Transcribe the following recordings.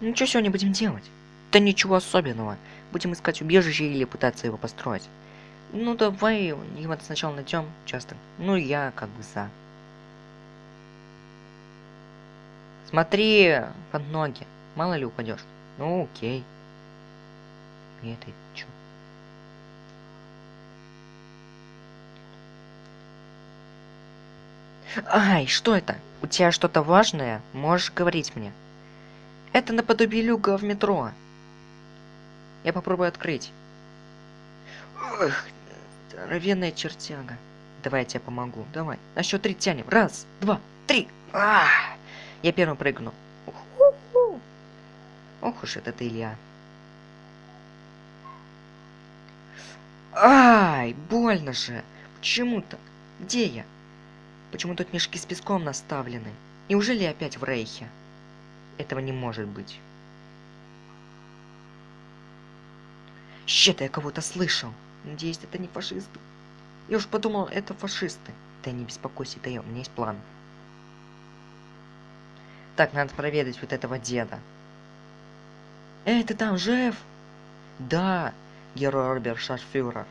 Ну что сегодня будем делать? Да ничего особенного. Будем искать убежище или пытаться его построить. Ну давай его сначала найдем часто. Ну я как бы за. Смотри под ноги. Мало ли упадешь. Ну окей. И это чё? Ай, что это? У тебя что-то важное? Можешь говорить мне. Это наподобие люка в метро. Я попробую открыть. Эх, здоровенная чертяга. Давай я тебе помогу. Давай. На счет три тянем. Раз, два, три. А! Я первым прыгну. Ох уж этот Илья. Ай, больно же. Почему так? Где я? Почему тут мешки с песком наставлены? Неужели опять в Рейхе? Этого не может быть. Щет, я кого-то слышал. Надеюсь, это не фашисты. Я уж подумал, это фашисты. Да не беспокойся, я, у меня есть план. Так, надо проведать вот этого деда. Эй, ты там жив? Да, герой Роберт Шарфюрер.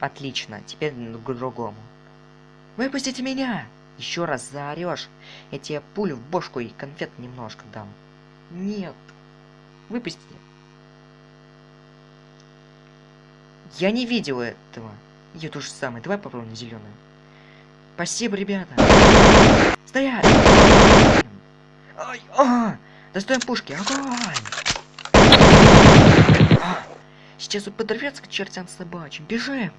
Отлично, теперь к другому. Выпустите меня! Еще раз заорешь, я тебе пулю в бошку и конфет немножко дам. Нет. Выпусти. Я не видел этого. Я то же самое. Давай попробуем зеленую. Спасибо, ребята. Стоять! Ай, а! Достаем пушки. Огонь! А, сейчас он подорвется к чертям собачьим. Бежим!